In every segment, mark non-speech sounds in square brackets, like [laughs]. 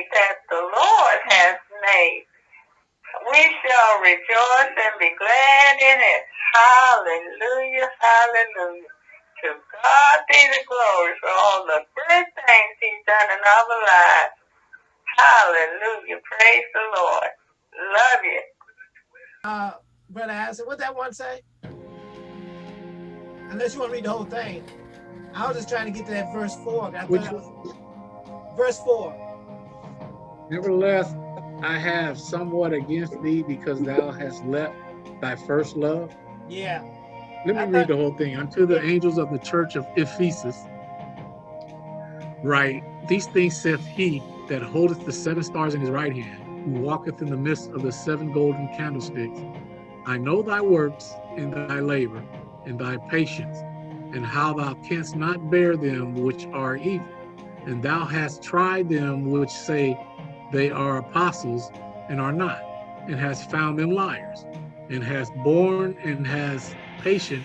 day that the Lord has made. We shall rejoice and be glad in it. Hallelujah, hallelujah. To God be the glory for all the good things he's done in our lives. Hallelujah. Praise the Lord. Love you. Uh, Brother Allison, what that one say? Unless you want to read the whole thing. I was just trying to get to that verse four. Which was, verse four. Nevertheless, I have somewhat against thee because thou hast left thy first love. Yeah. Let me I read thought, the whole thing. Unto the angels of the church of Ephesus, write, These things saith he that holdeth the seven stars in his right hand, who walketh in the midst of the seven golden candlesticks. I know thy works and thy labor and thy patience, and how thou canst not bear them which are evil. And thou hast tried them which say they are apostles and are not, and has found them liars, and has borne and has patient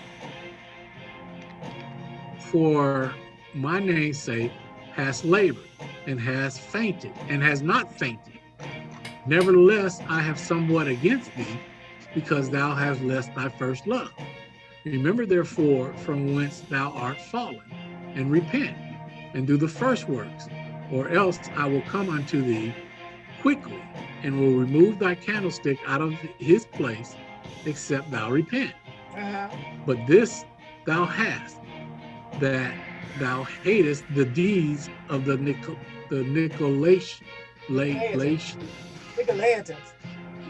for my name's sake, has labored and has fainted and has not fainted. Nevertheless, I have somewhat against thee, because thou hast left thy first love. Remember therefore from whence thou art fallen, and repent, and do the first works, or else I will come unto thee quickly, and will remove thy candlestick out of his place, except thou repent. Uh -huh. But this thou hast, that thou hatest the deeds of the Nicol the Nicolaitans. Nicolaitans.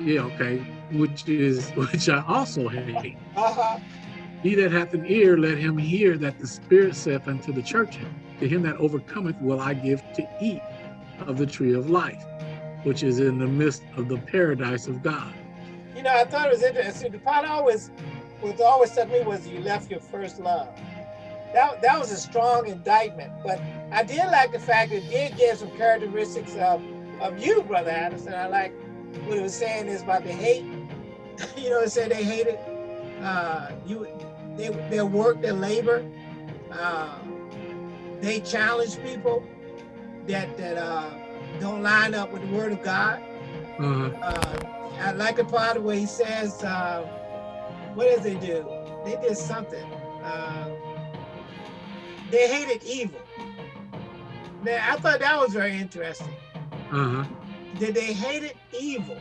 Yeah, okay. Which is [laughs] which I also hate. Uh -huh. He that hath an ear, let him hear that the Spirit saith unto the church, To him that overcometh will I give to eat of the tree of life, which is in the midst of the paradise of God. You know, I thought it was interesting. The part always, what always struck me was you left your first love that, that was a strong indictment. But I did like the fact that it did give some characteristics of, of you, Brother Anderson. I like what it was saying is about the hate. [laughs] you know, it said they hated uh, you, they, their work, their labor. Uh, they challenged people that that uh, don't line up with the Word of God. Mm -hmm. uh, I like the part where he says, uh, "What does they do? They did something." Uh, they hated evil. Now, I thought that was very interesting. Uh-huh. That they hated evil.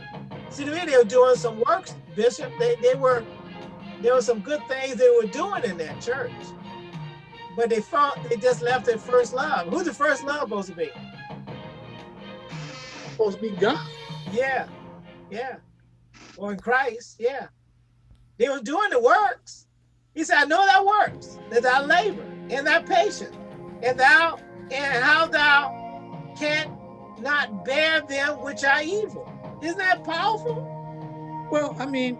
See, to me, they were doing some works, Bishop. They, they were, there were some good things they were doing in that church. But they fought, they just left their first love. Who's the first love supposed to be? Supposed to be God. Yeah, yeah. Or in Christ, yeah. They were doing the works. He said, I know that works, that I labor and thy patience, and thou and how thou canst not bear them which are evil. Isn't that powerful? Well, I mean,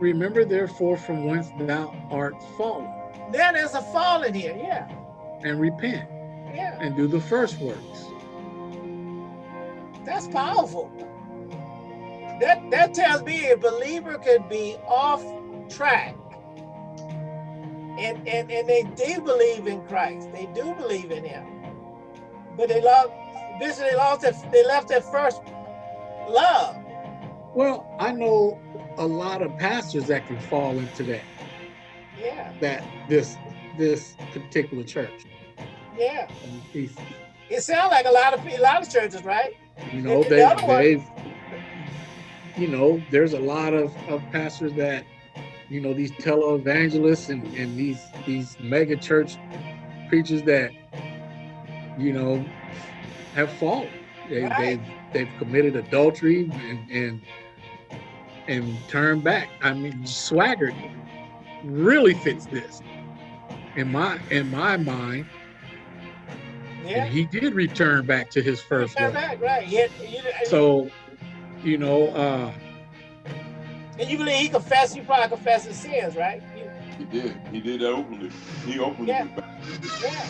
remember therefore from whence thou art fallen. Then there's a fall in here, yeah. And repent. Yeah. And do the first works. That's powerful. That that tells me a believer could be off track and, and, and they do believe in Christ. They do believe in him. But they lost, basically they lost their, they left their first love. Well, I know a lot of pastors that can fall into that. Yeah. That this this particular church. Yeah. It sounds like a lot of a lot of churches, right? You know, they the they've you know, there's a lot of, of pastors that you know, these televangelists and, and these these mega church preachers that, you know, have fallen. They, right. They've they've committed adultery and and and turned back. I mean, Swaggart really fits this in my in my mind. Yeah. And he did return back to his first love. Back, right. He had, so, you know, uh, and you believe he confessed, you probably confessed his sins, right? he did. He did that openly. He openly yeah. Yeah.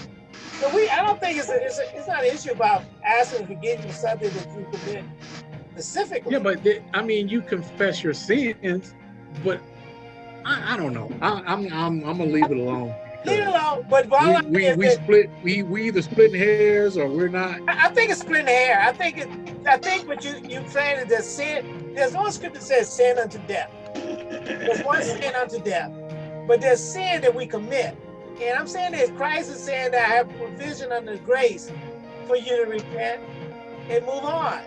So we, I don't think it's a, it's, a, it's not an issue about asking forgiveness for something that you commit specifically. Yeah, but they, I mean, you confess your sins, but I, I don't know. I, am I'm, I'm, I'm gonna leave it alone. Leave know. But bottom We, we, we split we we either splitting hairs or we're not. I I think it's splitting hair. I think it. I think what you you saying is that sin. There's one scripture that says sin unto death. There's one sin unto death, but there's sin that we commit. And I'm saying that Christ is saying that I have provision under grace for you to repent and move on.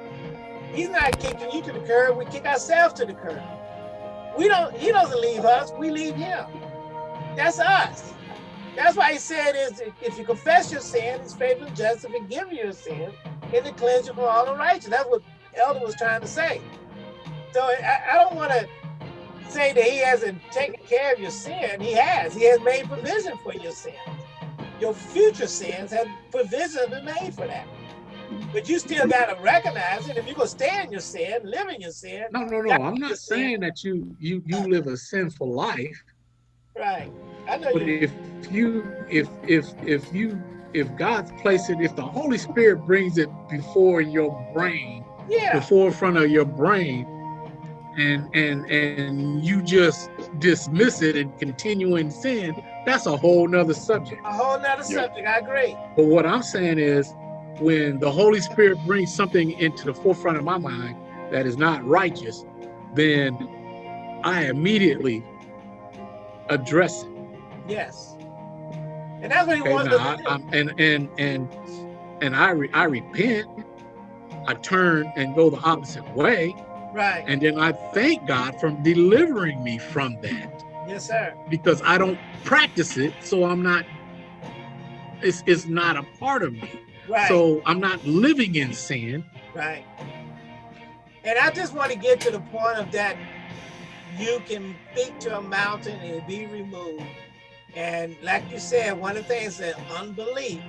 He's not kicking you to the curb. We kick ourselves to the curb. We don't. He doesn't leave us. We leave him. That's us. That's why he said is if you confess your sin, he's faithful and just to forgive you your sin and to cleanse you from all unrighteousness. That's what Elder was trying to say. So I, I don't want to say that he hasn't taken care of your sin. He has. He has made provision for your sin. Your future sins have provision been made for that. But you still got to recognize it. If you're going to stay in your sin, live in your sin, No, no, no. I'm not saying that you you you live a sinful life. Right. I know But you. if you if if if you if God's placed it, if the Holy Spirit brings it before your brain, yeah, the forefront of your brain, and and and you just dismiss it and continue in sin, that's a whole nother subject. A whole nother Yeah. subject. I agree. But what I'm saying is when the Holy Spirit brings something into the forefront of my mind that is not righteous, then I immediately address it. Yes. And that's what he Okay, wants now, us I, to do. And and and and I re, I repent. I turn and go the opposite way, right. and then I thank God for delivering me from that Yes, sir. because I don't practice it, so I'm not. It's it's not a part of me, Right. so I'm not living in sin. Right. And I just want to get to the point of that you can speak to a mountain and be removed. And like you said, one of the things that unbelief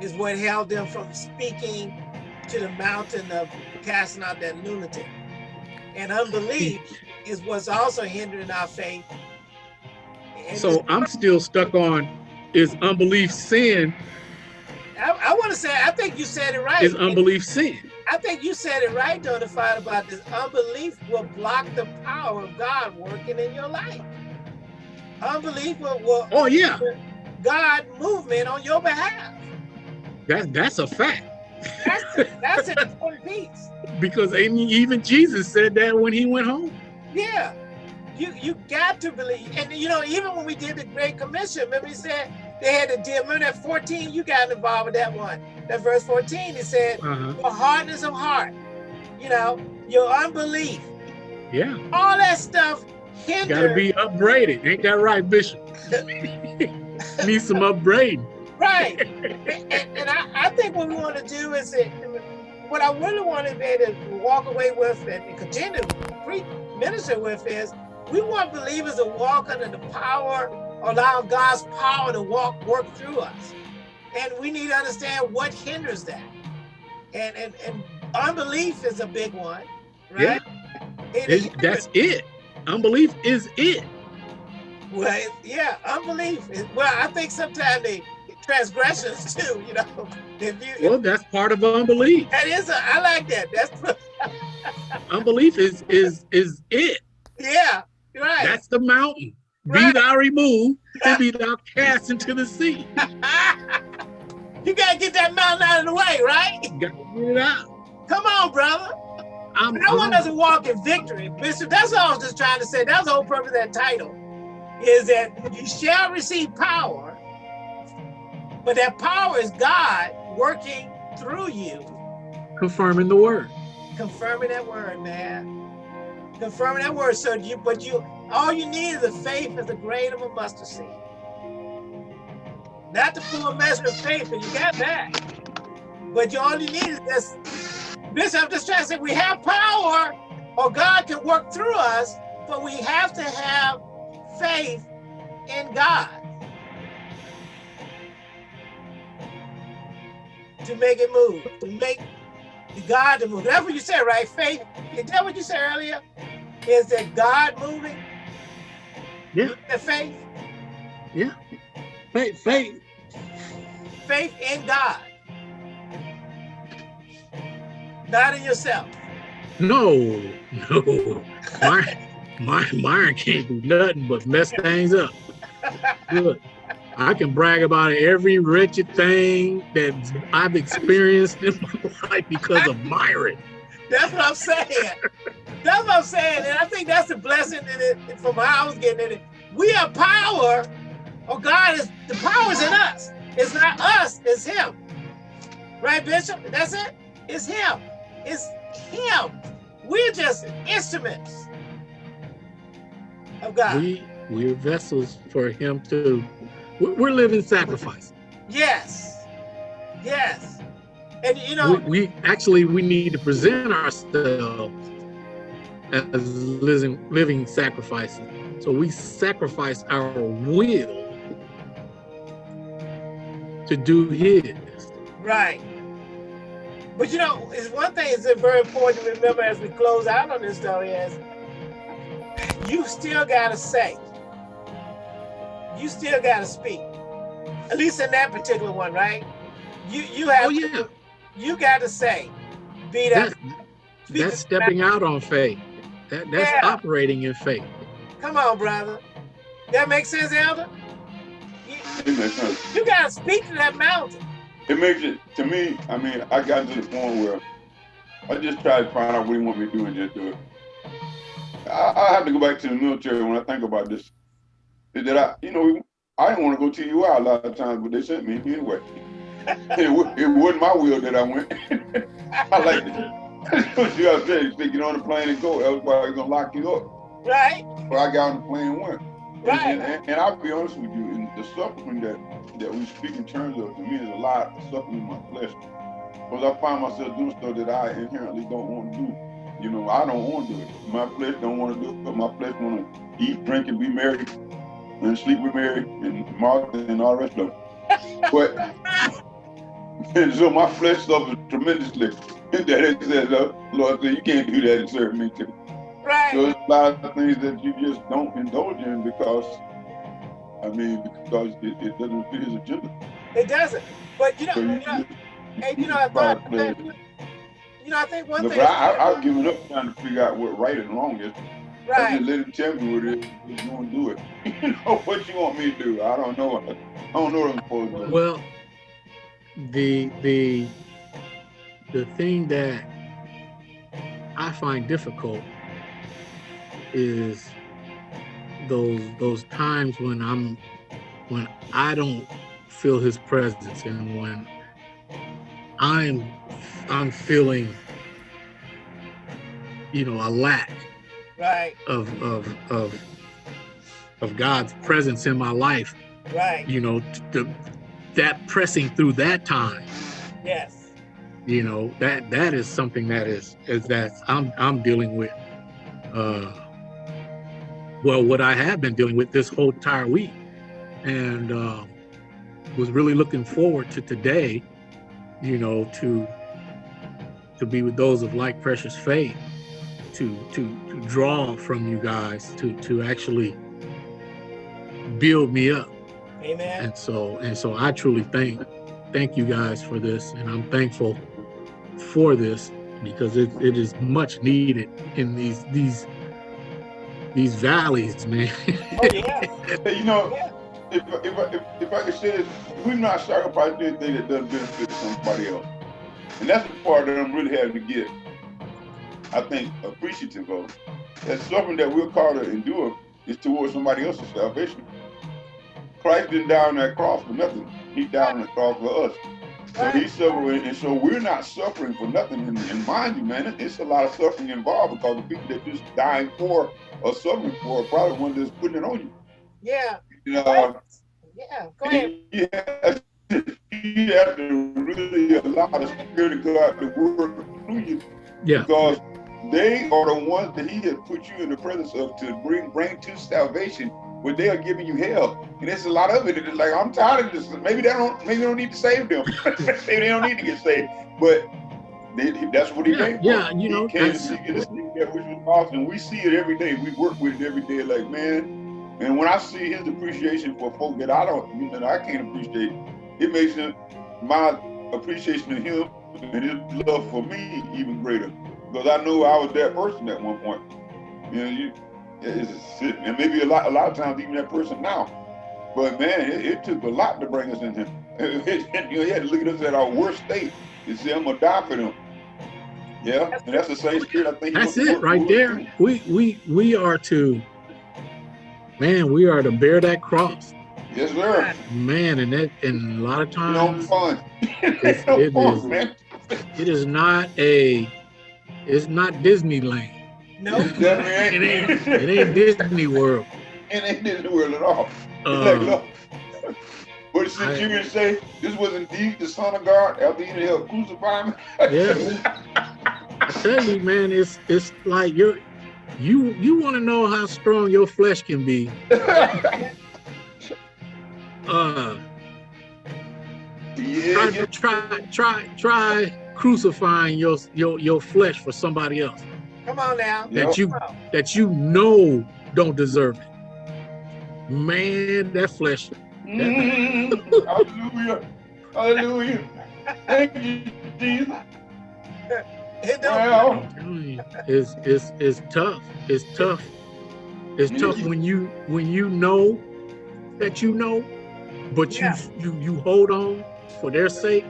is what held them from speaking to the mountain of casting out that lunatic. And unbelief is what's also hindering our faith. And So I'm still stuck on: is unbelief sin? I, I want to say, I think you said it right. Is unbelief sin? I think you said it right, though, to fight about this. Unbelief will block the power of God working in your life. Unbelief will, will Oh yeah, God movement on your behalf. that that's a fact. That's that's an important piece. Because even even Jesus said that when he went home. Yeah. You you got to believe. And you know, even when we did the Great Commission, remember he said they had to deal. Remember that 14, you got involved with that one. That verse 14, it said, Uh-huh. your hardness of heart, you know, your unbelief, Yeah, all that stuff hinders. gotta be upgraded. Ain't that right, Bishop? [laughs] Need some upgrading. Right. and and I, I think what we want to do is that what I really want to be able to walk away with and continue to pre minister with is we want believers to walk under the power, allow God's power to walk, work through us. And we need to understand what hinders that. And and, and unbelief is a big one, right? It It- that's it. Unbelief is it. Well, yeah, unbelief. is- Well, I think sometimes the transgressions [laughs] too. You know, if you Well, that's part of unbelief. that is a, I like that. That's [laughs] Unbelief is is is it. yeah, right. That's the mountain. Be thou removed and be thou cast into the sea. [laughs] you gotta get that mountain out of the way, right? Got to get it out. Come on, brother. I'm, No one I'm- doesn't walk in victory, Bishop. That's all I was just trying to say. That's the whole purpose of that title. Is that you shall receive power, but that power is God working through you confirming the word. confirming that word, man. Confirming that word. So you, but you, all you need is a faith as a grain of a mustard seed. Not the full measure of faith, and you got that. But you all you need is this. Bishop, I'm just trying to say we have power, or God can work through us, but we have to have faith in God to make it move, to make God to move. That's what you said, right? Faith. Is that what you said earlier? Is that God moving? Yeah. The faith, Yeah. Faith, faith. faith in God, not in yourself. No, no. My, my, Myron can't do nothing but mess things up. Good. I can brag about every wretched thing that I've experienced in my [laughs] life because of Myron. That's what I'm saying. That's what I'm saying. And I think that's the blessing in it from how I was getting in it. We have power, or God is the power's in us. It's not us, it's him. Right, Bishop? That's it? It's him. It's him. We're just instruments of God. We we're vessels for him to we're we're living sacrifice. Yes. Yes. And you know, We, we actually we need to present ourselves as living living sacrifices. So we sacrifice our will to do his. right. But you know, it's one thing is very important to remember as we close out on this story is you still gotta say. You still gotta speak. At least in that particular one, right? You you have Oh yeah. you gotta say. Be that That, that's stepping out on faith. That that's Yeah. operating in faith. Come on, brother. That makes sense, Elder? You, It makes sense. you gotta speak to that mountain. It makes it to me. I mean, I got to the point where I just try to find out what he want me to do and just do it. I, I have to go back to the military when I think about this. Is that I, you know, I didn't want to go to UI a lot of times, but they sent me anyway. [laughs] it, it wasn't my will that I went. [laughs] I like it. You gotta saying? They get on the plane and go. Everybody's gonna lock you up. Right? But I got on the plane and went. Right. And, and, and I'll be honest with you, and the suffering that that we speak in terms of to me is a lot of suffering in my flesh. Because I find myself doing stuff that I inherently don't want to do. You know, I don't want to do it. My flesh don't want to do it, but my flesh want to eat, drink, and be married, and sleep with Mary and Martha and all the rest of them. [laughs] But [laughs] and so my flesh suffers tremendously. [laughs] that it says, uh, Lord said, you can't do that and serve me too. Right. So it's a lot of things that you just don't indulge in because, I mean, because it, it doesn't fit his agenda. It doesn't. But you know, So you you, know, you, hey, you know, I thought, you know, I think one but thing. I, I, I've given up trying to figure out what right and wrong is. I right. just let him tell me what it is. He's going to do it. [laughs] you know what you want me to do? I don't know. I don't know what I'm supposed to do. Well, the the the thing that I find difficult is those those times when I'm when I don't feel his presence and when I'm I'm feeling you know a lack Right. of of of of God's presence in my life Right. you know the, that pressing through that time Yes. You know that that is something that is is that i'm i'm dealing with uh well what i have been dealing with this whole entire week and um was really looking forward to today you know to to be with those of like precious faith to to to draw from you guys to to actually build me up Amen. and so and so i truly thank thank you guys for this and i'm thankful for this because it, it is much needed in these these these valleys man Oh yeah. You know, if, if, I- if, if I could say this, we're not sacrificing anything that doesn't benefit somebody else. And that's the part that I'm really having to get, I think, appreciative of. That something that we're called to endure is towards somebody else's salvation. Christ didn't die on that cross for nothing. He died on the cross for us. So Right. he suffered, and so we're not suffering for nothing. And, and mind you, man, it's a lot of suffering involved because the people that just dying for or suffering for are probably one that's putting it on you. Yeah. You know, uh, Yeah. Go ahead. you have, to, you have to really allow the Spirit of God to work through you yeah because they are the ones that He has put you in the presence of to bring bring to salvation. But they are giving you hell, and there's a lot of it. It's like I'm tired of this. Maybe they don't. Maybe they don't need to save them. [laughs] maybe they don't need to get saved. But they, that's what He Yeah, came for. yeah, you know, he came to and to seek that which was lost, and we see it every day. We work with it every day. Like man, and when I see his appreciation for folk that I don't, you know, I can't appreciate, it makes him, my appreciation of him and his love for me even greater. Because I knew I was that person at one point. You know, you, and maybe a lot, a lot of times even that person now. But man, it, it took a lot to bring us in here. [laughs] you know, he had to look at us at our worst state and say, I'm gonna die for them. Yeah, and that's the same spirit I think. That's it right there. We we we are to man, we are to bear that cross. Yes, sir. Man, and that and a lot of You times fun. [laughs] It's- no it fun, is. man. it is not a it's not Disneyland. No, It ain't. ain't it ain't Disney World. It ain't Disney World at all. [laughs] Uh, Like, look. But since I- you can say this was indeed the Son of God after he helped crucify me. Yeah. I tell you, man, it's it's like you're you you want to know how strong your flesh can be. [laughs] Uh, yeah, try yeah. try try try crucifying your your your flesh for somebody else come on now. Yeah. that you on. that you know don't deserve it. Man, that flesh. Mm, [laughs] hallelujah. Hallelujah. Thank you, Jesus. It Well, I'm telling you, It's it's it's tough. It's tough. It's tough when you when you know that you know, but you Yeah. you you hold on for their sake.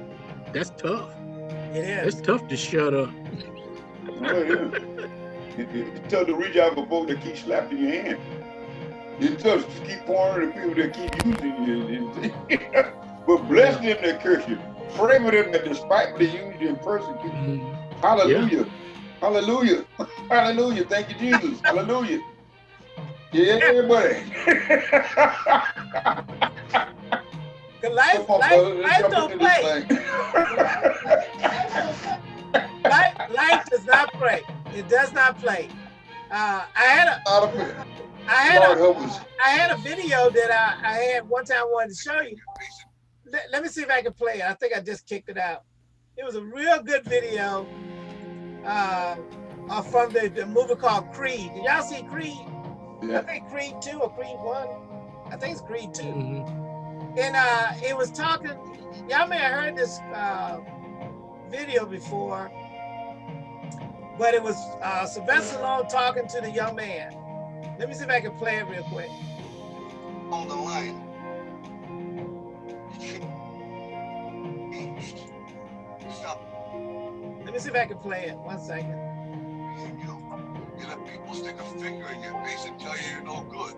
That's tough. it It's tough to shut up. Yeah. It- It's tough to reach out for folks that keep slapping your hand. It's tough to keep pouring the people that keep using you. [laughs] but bless them that curse you. Pray for them that despitefully use you and persecute you. Mhm. Hallelujah. Hallelujah. [laughs] Hallelujah. Thank you, Jesus. [laughs] Hallelujah. Yeah, everybody. The life, Come on, life, life don't play. This thing. Life, life does not play. It does not play. Uh, I had a, Out of it. Had Lord help us. I had a video that I, I had one time I wanted to show you. Let, let me see if I can play it. I think I just kicked it out. It was a real good video uh, uh, from the, the movie called Creed. Did y'all see Creed? Yeah. I think Creed 2 or Creed 1. I think it's Creed 2. Mm -hmm. And uh, it was talking, y'all may have heard this uh, video before, but it was uh, Sylvester Stallone talking to the young man. Let me see if I can play it real quick. on the line. Stop Let me see if I can play it. One second. you. You let people stick a finger in your face and tell you you're no good.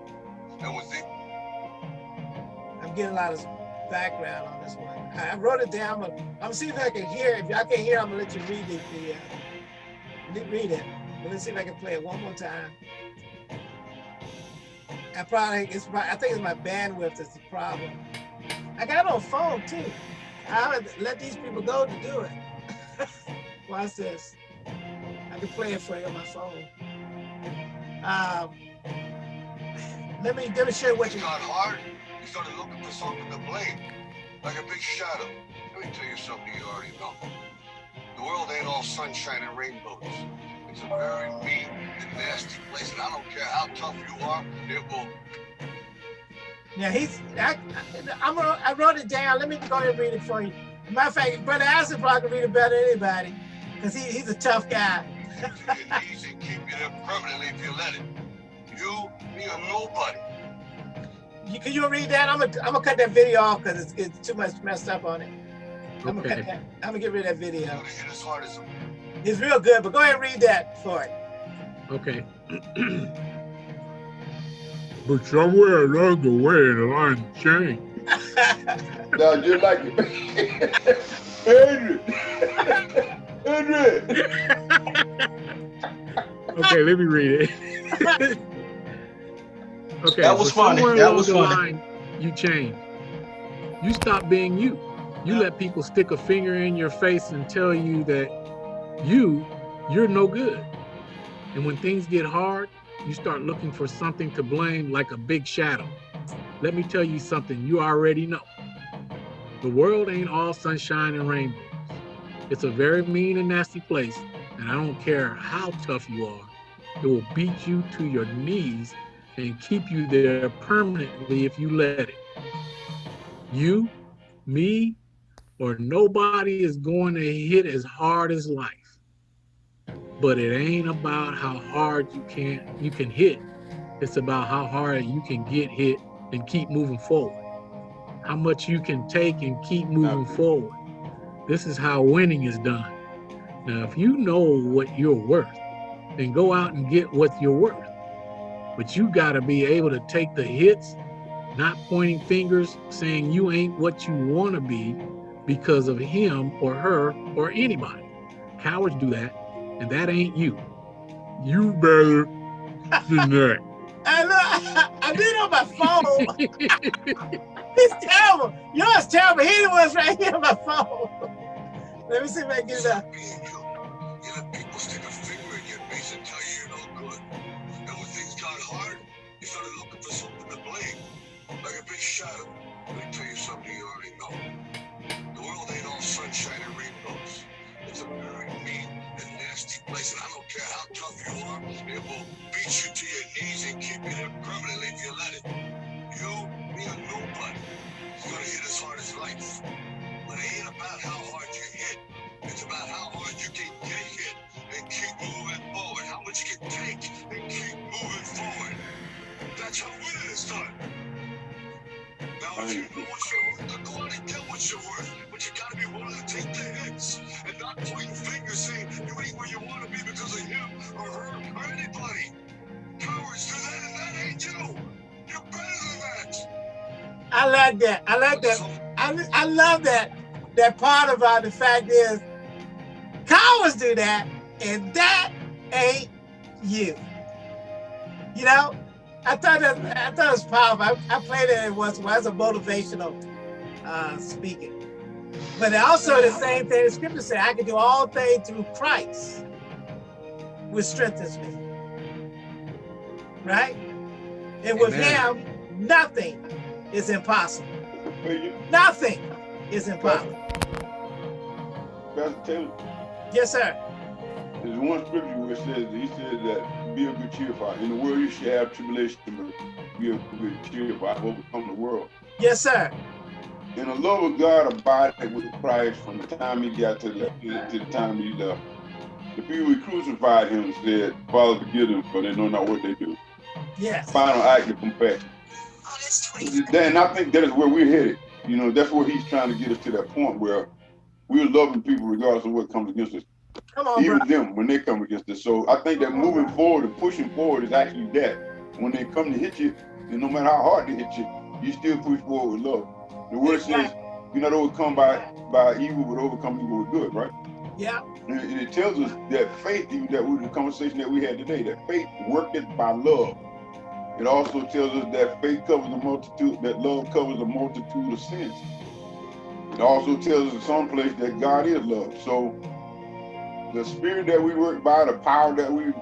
And when they I'm getting a lot of background on this one. I wrote it down. but I'm gonna see if I can hear. If y'all can hear, I'm gonna let you read it. The, uh, read it. Let's see if I can play it one more time. I probably it's I think it's my bandwidth that's the problem. I got it on phone too. I would let these people go to do it. [laughs] Watch this. I can play it for you on my phone. Um, let me demonstrate me what you. got hard, you started looking for something to blame. Like a big shadow. Let me tell you something you already know. The world ain't all sunshine and rainbows. It's a very mean and nasty place, and I don't care how tough you are, it will Yeah, he's. I, I'm gonna. I wrote it down. Let me go ahead and read it for you. Matter of fact, Brother Acid probably can read it better than anybody, cause he, he's a tough guy. knees keep you there permanently if you let it. You, me, or nobody. You, can you read that? I'm gonna. I'm gonna cut that video off because it's, it's too much messed up on it. I'm gonna cut Okay. that. I'm gonna get rid of that video. Oh, gonna hit as hard as It's real good, but go ahead and read that for it. Okay. [clears throat] but somewhere along the way, the line changed. [laughs] Now, just like it. [laughs] Adrian. [laughs] Adrian. Okay, let me read it. okay, That was so funny. That was funny. line, you change. You stop being you. You let people stick a finger in your face and tell you that you, you're no good. And when things get hard, you start looking for something to blame like a big shadow. Let me tell you something you already know. The world ain't all sunshine and rainbows. It's a very mean and nasty place, and I don't care how tough you are, it will beat you to your knees and keep you there permanently if you let it. You, me, or nobody is going to hit as hard as life. But it ain't about how hard you can you can hit. It's about how hard you can get hit and keep moving forward. how much you can take and keep moving forward. This is how winning is done. Now, if you know what you're worth, then go out and get what you're worth. But you got to be able to take the hits, not pointing fingers, saying you ain't what you want to be because of him or her or anybody. Cowards do that, and that ain't you. You better than [laughs] that. I know. I did on my phone. [laughs] He's terrible. Yours terrible. He was right here on my phone. Let me see if I can get it out. Being you, you let people stick a finger in your face and tell you you're no good. And when things got hard, you started looking for something to blame. Like a big shadow. World I like that. I like that. I, I love that. That part about the fact is, cowards do that, and that ain't you. You know, I thought that I thought it was powerful. I, I played it once as a motivational uh, speaking. But also the same thing the scripture said, I can do all things through Christ, which strengthens me. Right? And with Amen. him, nothing is impossible. Nothing is impossible. Pastor Taylor, Yes, sir. there's one scripture where it says, he says that be of good cheer for in the world you should have tribulation, but be of good cheer for I have overcome the world. Yes, sir. And the love of God abided with Christ from the time he got to the, to the time he left. The people who crucified him said, Father, forgive them, for they know not what they do. Yes. Final act of compassion. And I think that is where we're headed. You know, that's where he's trying to get us to that point where we're loving people regardless of what comes against us. Come on, bro. Even them when they come against us. So I think that moving forward and pushing forward is actually that. When they come to hit you, and no matter how hard they hit you, you still push forward with love. The word says, you're not overcome by by evil, but overcome evil with good, right? Yeah. And it, and it tells us that faith, even that was the conversation that we had today, that faith worketh by love. It also tells us that faith covers a multitude, that love covers a multitude of sins. It also tells us in some place that God is love. So the spirit that we work by, the power that we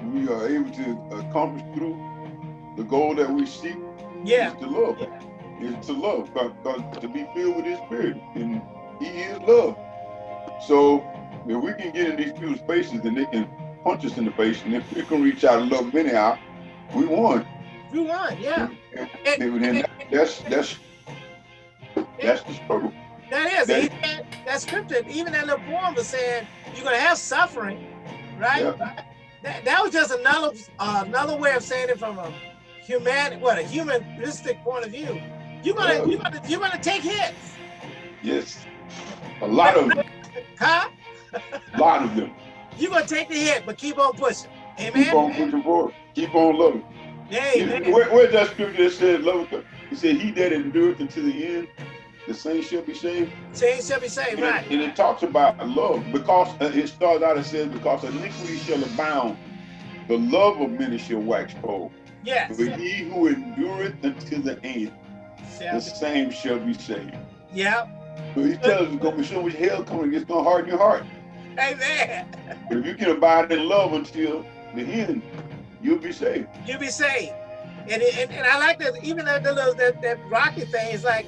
we are able to accomplish through, the goal that we seek Yeah. is to love. Is to love. God, to be filled with his spirit. And he is love. So if we can get in these people's faces and they can punch us in the face, and if we can reach out and love them anyhow, we won. We won. Yeah. And, And- and- and that's that's that's the struggle. That is. That- scripture, even that little poem was saying you're gonna have suffering, right? Yeah. That, that was just another uh, another way of saying it from a human, what a humanistic point of view. You're gonna Yeah. you're gonna you're gonna take hits, Yes. A lot of them. huh? A lot of them. [laughs] You're gonna take the hit, but keep on pushing. Keep on pushing forward. Keep on loving. Amen. Where, where's that scripture that said love? He said, He that endureth until the end, the same shall be saved. Change shall be saved, And, right? it, and it talks about love because uh, it starts out and says, because iniquity shall abound, the love of many shall wax cold. Yes. But he who endureth until the end, Shall the same shall be saved. Yeah. So he tells us there's gonna be so much hell coming, it's gonna harden your heart. Amen. But if you can abide in love until the end, you'll be saved. You'll be saved. And, and and I like that even that that, little- that that Rocky thing is like,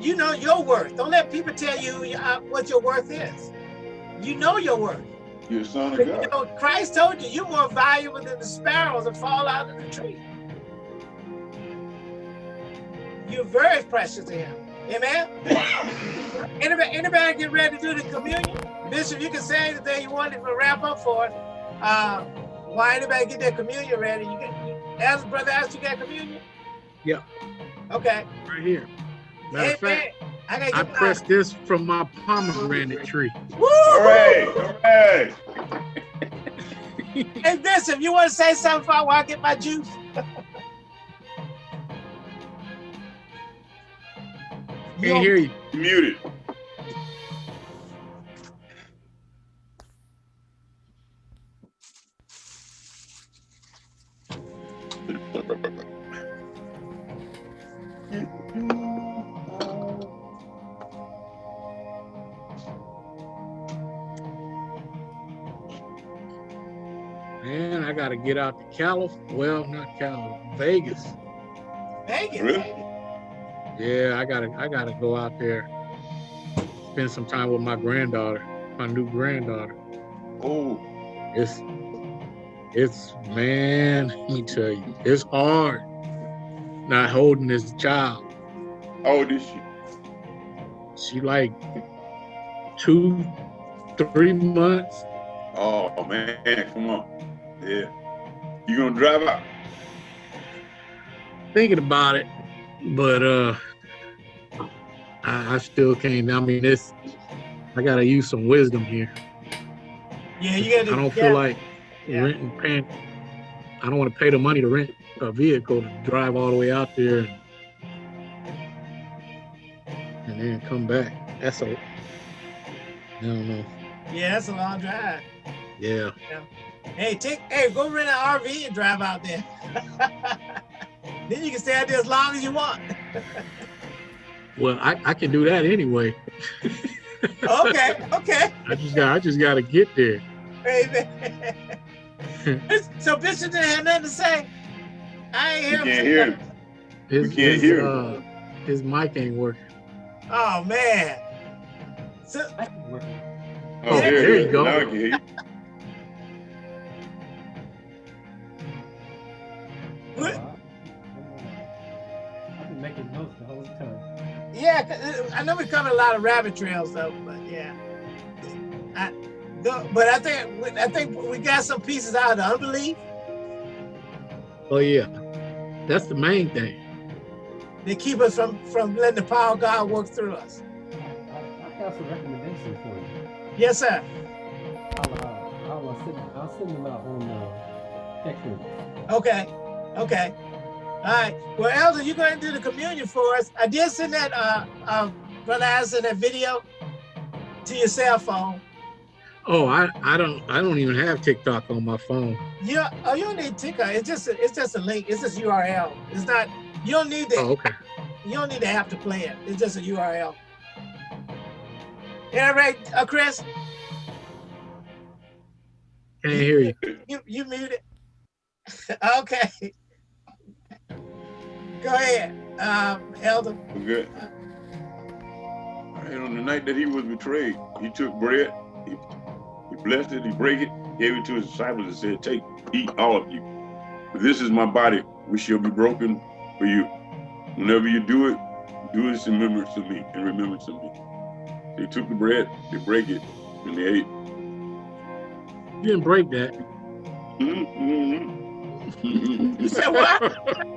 you know your worth. Don't let people tell you uh, what your worth is. You know your worth. You're a son of You God. know, Christ told you you're more valuable than the sparrows that fall out of the tree. You're very precious to him. Amen. [laughs] Anybody, anybody get ready to do the communion? Bishop, you can say anything you want to wrap up for it. Uh, why anybody get their communion ready? You get, you, as brother asked, you got communion? Yeah. Okay. right here. Matter of fact, I gotta I get my- pressed this from my pomegranate tree. Woo! Hooray! Hooray! [laughs] Hey, Bishop, you want to say something before I get my juice? You Can't hear you. Muted. Get out to California. Well, not California, Vegas. Vegas. Really? Yeah, I gotta I gotta go out there. Spend some time with my granddaughter, my new granddaughter. Oh, It's it's man, let me tell you, it's hard not holding this child. how old is she? She like two, three months. Oh man, come on. Yeah. You gonna drive out? Thinking about it, but uh I, I still can't. I mean, it's I gotta use some wisdom here. Yeah, you gotta. I don't yeah. feel like Yeah. renting paying. I don't want to pay the money to rent a vehicle to drive all the way out there and, and then come back. That's a. I don't know. Yeah, that's a long drive. Yeah. Hey, take. Hey, go rent an RV and drive out there. [laughs] then you can stay out there as long as you want. [laughs] Well, I, I can do that anyway. [laughs] Okay. Okay. I just got I just got to get there. Hey, man. so Bishop didn't have nothing to say. I ain't You hear him. can't hear him. His, We can't his, hear uh, his mic ain't working. Oh man. So, Oh, Yeah, there, there you is. go. Yeah, 'cause, uh, I know we covered a lot of rabbit trails though, but yeah. I, no, but I think I think we got some pieces out of the unbelief. Oh yeah, that's the main thing. They keep us from from letting the power of God work through us. I, I, I have some recommendations for you. Yes, sir. I'll, uh, I'll, uh, send, I'll send them out on uh, text message. Okay. Okay. All right. Well, Elder, you go ahead and do the communion for us. I did send that, uh, uh, Brother Addison, that video to your cell phone. Oh, I, I don't I don't even have TikTok on my phone. Yeah, oh, you don't need TikTok. It's just a, it's just a link. It's just URL. It's not. You don't need the Oh, okay. you don't need to have to play it. It's just a URL. Yeah, right, uh, Chris. Can't hear you. You you muted. [laughs] okay. Go ahead, um, Elder. We're good. And on the night that he was betrayed, he took bread, he, he blessed it, he broke it, gave it to his disciples and said, Take, eat all of you. This is my body, which shall be broken for you. Whenever you do it, do this in remembrance of me, in remembrance of me. They took the bread, they break it, and they ate. You didn't break that. Mm-hmm. [laughs] You said what? [laughs]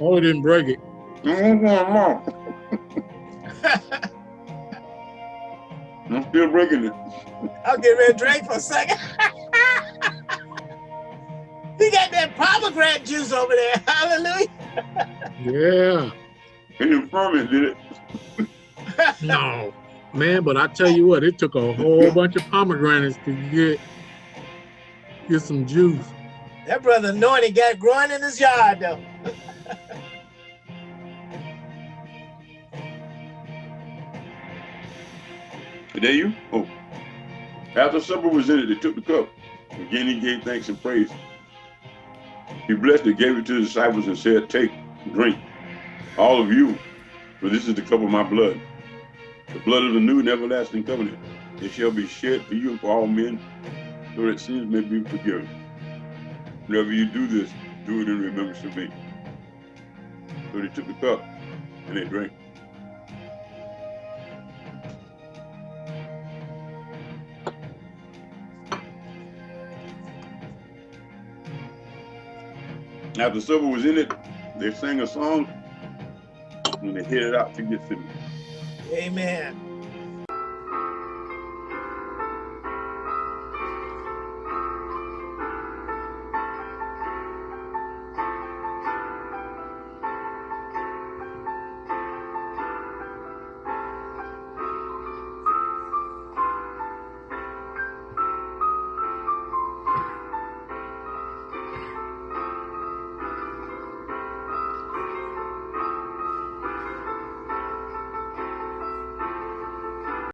Oh, it didn't break it. I'm still breaking it. I'll get ready to drink for a second. he got that pomegranate juice over there. Hallelujah. Yeah. And the ferment did it. No, man. But I tell you what, it took a whole bunch of pomegranates to get get some juice. That brother anointed got growing in his yard though. There you? Oh. After supper was ended, they took the cup. Again, he gave thanks and praise. He blessed it, gave it to the disciples, and said, Take, drink, all of you, for this is the cup of my blood, the blood of the new and everlasting covenant. It shall be shed for you and for all men, so that sins may be forgiven. Whenever you do this, do it in remembrance of me. So they took the cup and they drank. After supper was in it, they sang a song when they're headed out to Gethsemane. Amen.